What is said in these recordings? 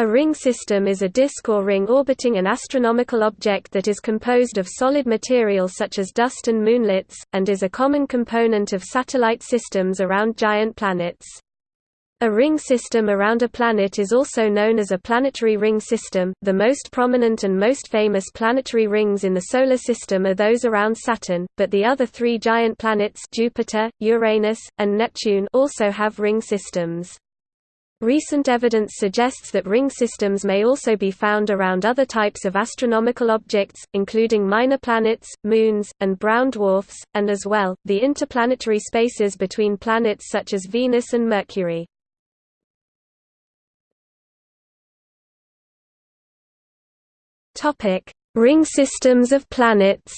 A ring system is a disk or ring orbiting an astronomical object that is composed of solid material such as dust and moonlets, and is a common component of satellite systems around giant planets. A ring system around a planet is also known as a planetary ring system. The most prominent and most famous planetary rings in the Solar System are those around Saturn, but the other three giant planets Jupiter, Uranus, and Neptune also have ring systems. Recent evidence suggests that ring systems may also be found around other types of astronomical objects, including minor planets, moons, and brown dwarfs, and as well, the interplanetary spaces between planets such as Venus and Mercury. Ring systems of planets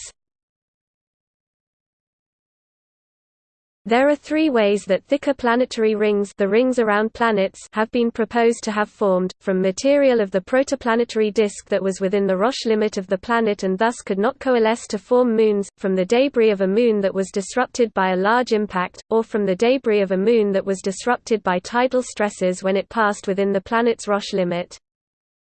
There are three ways that thicker planetary rings the rings around planets have been proposed to have formed, from material of the protoplanetary disk that was within the Roche limit of the planet and thus could not coalesce to form moons, from the debris of a moon that was disrupted by a large impact, or from the debris of a moon that was disrupted by tidal stresses when it passed within the planet's Roche limit.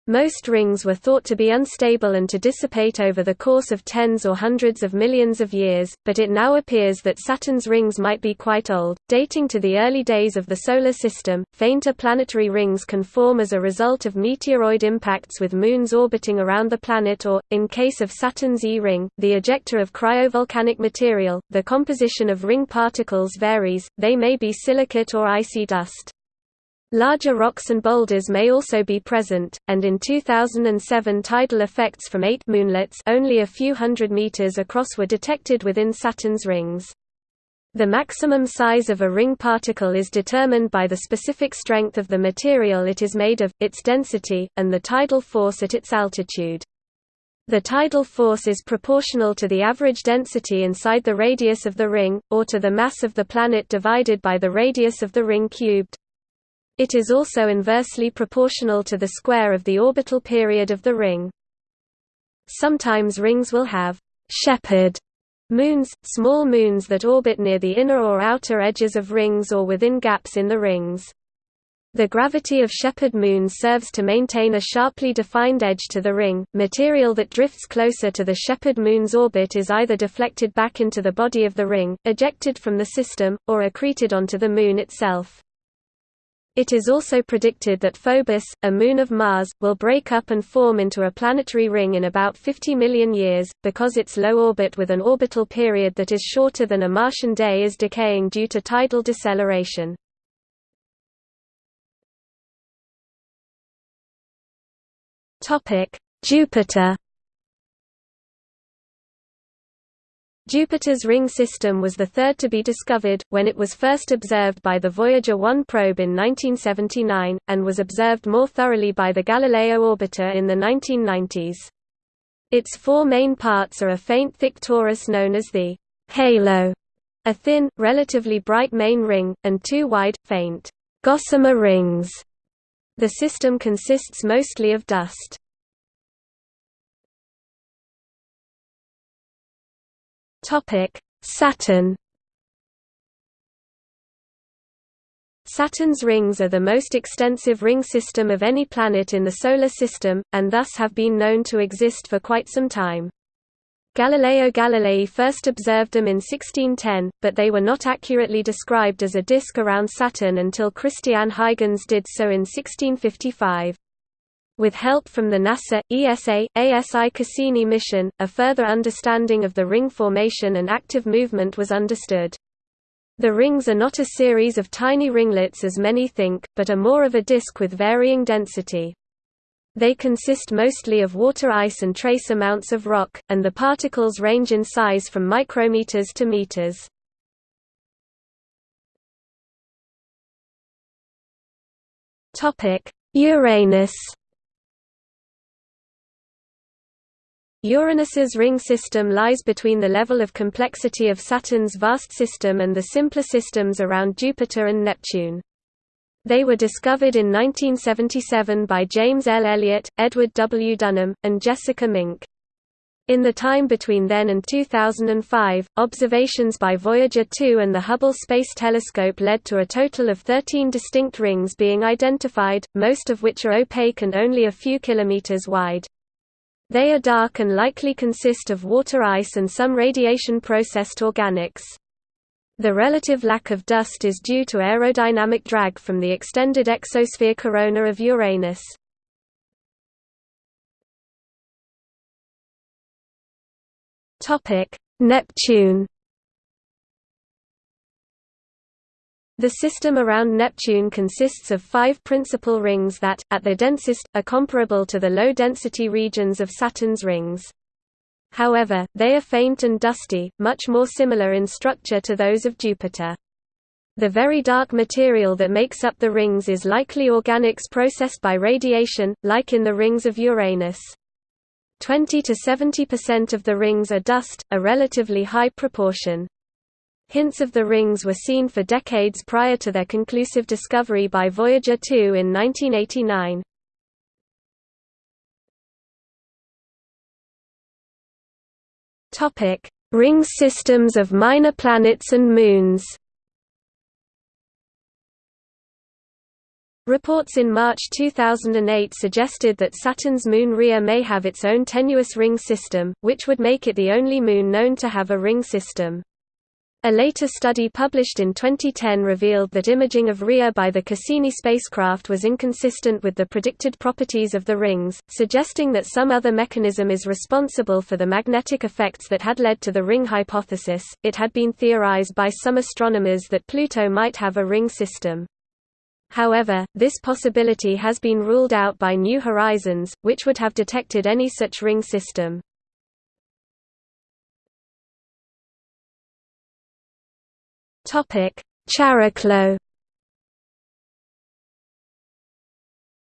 Most rings were thought to be unstable and to dissipate over the course of tens or hundreds of millions of years, but it now appears that Saturn's rings might be quite old, dating to the early days of the Solar System. Fainter planetary rings can form as a result of meteoroid impacts with moons orbiting around the planet or, in case of Saturn's E-ring, the ejecta of cryovolcanic material. The composition of ring particles varies, they may be silicate or icy dust. Larger rocks and boulders may also be present, and in 2007 tidal effects from eight moonlets only a few hundred meters across were detected within Saturn's rings. The maximum size of a ring particle is determined by the specific strength of the material it is made of, its density, and the tidal force at its altitude. The tidal force is proportional to the average density inside the radius of the ring, or to the mass of the planet divided by the radius of the ring cubed. It is also inversely proportional to the square of the orbital period of the ring. Sometimes rings will have shepherd moons, small moons that orbit near the inner or outer edges of rings or within gaps in the rings. The gravity of shepherd moons serves to maintain a sharply defined edge to the ring. Material that drifts closer to the shepherd moon's orbit is either deflected back into the body of the ring, ejected from the system, or accreted onto the moon itself. It is also predicted that Phobos, a moon of Mars, will break up and form into a planetary ring in about 50 million years, because its low orbit with an orbital period that is shorter than a Martian day is decaying due to tidal deceleration. Jupiter Jupiter's ring system was the third to be discovered, when it was first observed by the Voyager 1 probe in 1979, and was observed more thoroughly by the Galileo orbiter in the 1990s. Its four main parts are a faint thick torus known as the halo, a thin, relatively bright main ring, and two wide, faint gossamer rings. The system consists mostly of dust. Topic: Saturn. Saturn's rings are the most extensive ring system of any planet in the Solar System, and thus have been known to exist for quite some time. Galileo Galilei first observed them in 1610, but they were not accurately described as a disk around Saturn until Christian Huygens did so in 1655. With help from the NASA, ESA, ASI Cassini mission, a further understanding of the ring formation and active movement was understood. The rings are not a series of tiny ringlets as many think, but are more of a disk with varying density. They consist mostly of water ice and trace amounts of rock, and the particles range in size from micrometers to meters. Uranus Uranus's ring system lies between the level of complexity of Saturn's vast system and the simpler systems around Jupiter and Neptune. They were discovered in 1977 by James L. Elliott, Edward W. Dunham, and Jessica Mink. In the time between then and 2005, observations by Voyager 2 and the Hubble Space Telescope led to a total of 13 distinct rings being identified, most of which are opaque and only a few kilometers wide. They are dark and likely consist of water ice and some radiation-processed organics. The relative lack of dust is due to aerodynamic drag from the extended exosphere corona of Uranus. Neptune. The system around Neptune consists of five principal rings that, at their densest, are comparable to the low-density regions of Saturn's rings. However, they are faint and dusty, much more similar in structure to those of Jupiter. The very dark material that makes up the rings is likely organics processed by radiation, like in the rings of Uranus. 20 to 70% of the rings are dust, a relatively high proportion. Hints of the rings were seen for decades prior to their conclusive discovery by Voyager 2 in 1989. Topic: Ring systems of minor planets and moons. Reports in March 2008 suggested that Saturn's moon Rhea may have its own tenuous ring system, which would make it the only moon known to have a ring system. A later study published in 2010 revealed that imaging of Rhea by the Cassini spacecraft was inconsistent with the predicted properties of the rings, suggesting that some other mechanism is responsible for the magnetic effects that had led to the ring hypothesis. It had been theorized by some astronomers that Pluto might have a ring system. However, this possibility has been ruled out by New Horizons, which would have detected any such ring system. Chariklo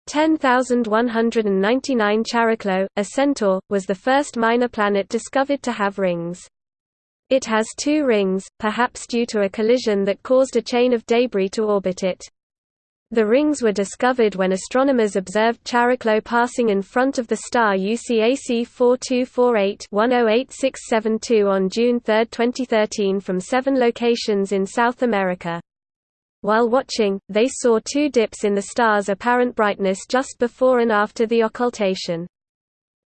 10199 Chariklo, a centaur, was the first minor planet discovered to have rings. It has two rings, perhaps due to a collision that caused a chain of debris to orbit it. The rings were discovered when astronomers observed Chariklo passing in front of the star UCAC 4248-108672 on June 3, 2013 from seven locations in South America. While watching, they saw two dips in the star's apparent brightness just before and after the occultation.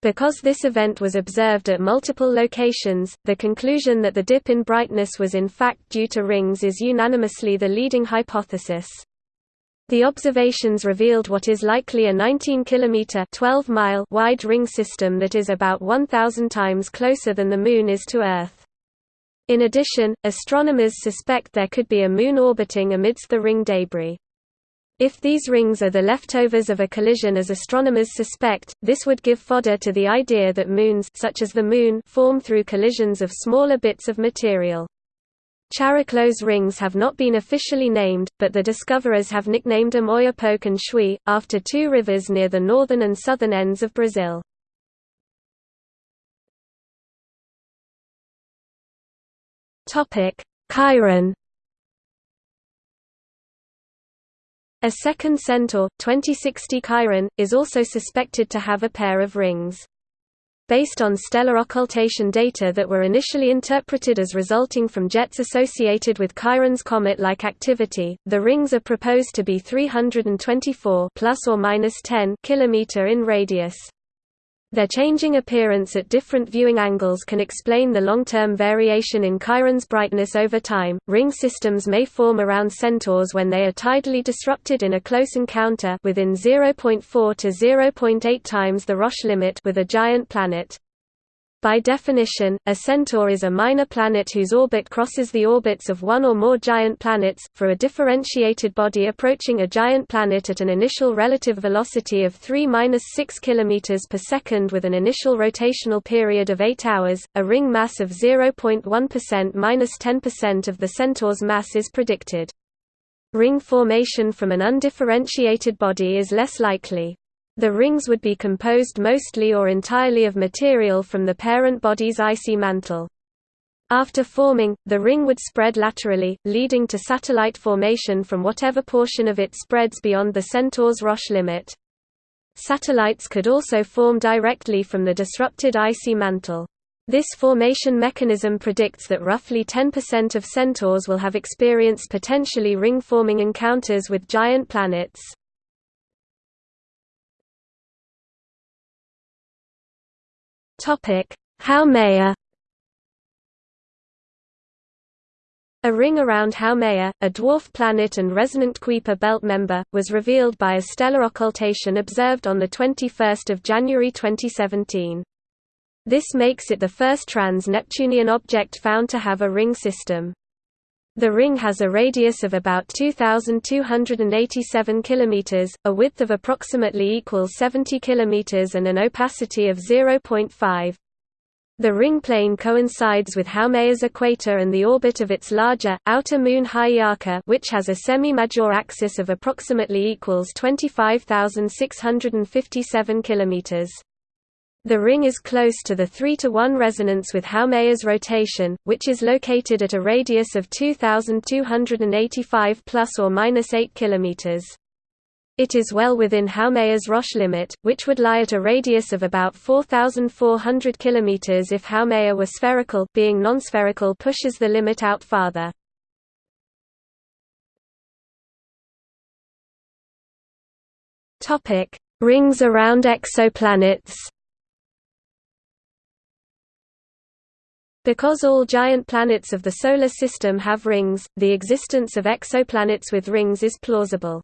Because this event was observed at multiple locations, the conclusion that the dip in brightness was in fact due to rings is unanimously the leading hypothesis. The observations revealed what is likely a 19 km 12 mile wide ring system that is about 1000 times closer than the moon is to Earth. In addition, astronomers suspect there could be a moon orbiting amidst the ring debris. If these rings are the leftovers of a collision as astronomers suspect, this would give fodder to the idea that moons such as the moon form through collisions of smaller bits of material. Chariklo's rings have not been officially named, but the discoverers have nicknamed them Oiapoque and Chuí, after two rivers near the northern and southern ends of Brazil. Chiron A second centaur, 2060 Chiron, is also suspected to have a pair of rings based on stellar occultation data that were initially interpreted as resulting from jets associated with Chiron's comet-like activity. The rings are proposed to be 324 plus or minus 10 km in radius. Their changing appearance at different viewing angles can explain the long-term variation in Chiron's brightness over time. Ring systems may form around centaurs when they are tidally disrupted in a close encounter within 0.4 to 0.8 times the Roche limit with a giant planet. By definition, a centaur is a minor planet whose orbit crosses the orbits of one or more giant planets. For a differentiated body approaching a giant planet at an initial relative velocity of 3-6 km per second with an initial rotational period of 8 hours, a ring mass of 0.1%-10% of the centaur's mass is predicted. Ring formation from an undifferentiated body is less likely. The rings would be composed mostly or entirely of material from the parent body's icy mantle. After forming, the ring would spread laterally, leading to satellite formation from whatever portion of it spreads beyond the centaur's Roche limit. Satellites could also form directly from the disrupted icy mantle. This formation mechanism predicts that roughly 10% of centaurs will have experienced potentially ring-forming encounters with giant planets. Haumea A ring around Haumea, a dwarf planet and resonant Kuiper belt member, was revealed by a stellar occultation observed on 21 January 2017. This makes it the first trans-Neptunian object found to have a ring system. The ring has a radius of about 2287 km, a width of approximately equals 70 km and an opacity of 0.5. The ring plane coincides with Haumea's equator and the orbit of its larger, outer moon Hi'iaka which has a semi-major axis of approximately equals 25,657 km. The ring is close to the 3 to 1 resonance with Haumea's rotation, which is located at a radius of 2285 plus or minus 8 km. It is well within Haumea's Roche limit, which would lie at a radius of about 4,400 km if Haumea were spherical being non-spherical pushes the limit out farther. Rings around exoplanets Because all giant planets of the Solar System have rings, the existence of exoplanets with rings is plausible.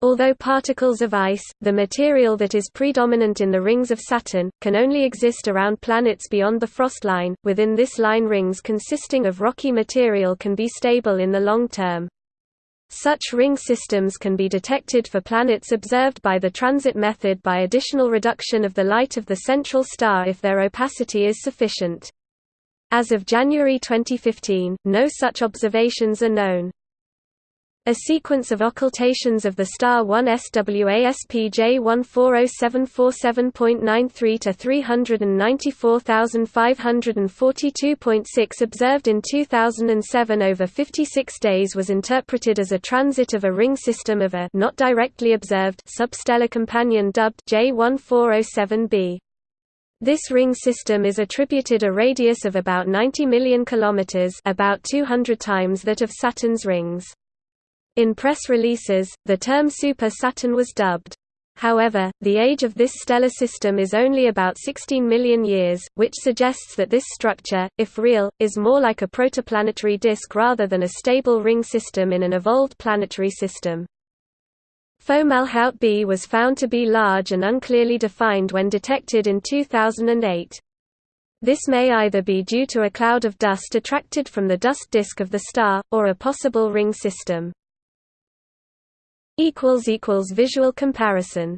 Although particles of ice, the material that is predominant in the rings of Saturn, can only exist around planets beyond the frost line, within this line rings consisting of rocky material can be stable in the long term. Such ring systems can be detected for planets observed by the transit method by additional reduction of the light of the central star if their opacity is sufficient. As of January 2015, no such observations are known. A sequence of occultations of the star 1 SWASP J140747.93 to 394,542.6 observed in 2007 over 56 days was interpreted as a transit of a ring system of a not directly observed substellar companion dubbed J1407b. This ring system is attributed a radius of about 90 million kilometers, about 200 times that of Saturn's rings. In press releases, the term Super Saturn was dubbed. However, the age of this stellar system is only about 16 million years, which suggests that this structure, if real, is more like a protoplanetary disk rather than a stable ring system in an evolved planetary system. Fomalhaut b was found to be large and unclearly defined when detected in 2008. This may either be due to a cloud of dust attracted from the dust disk of the star, or a possible ring system. Visual comparison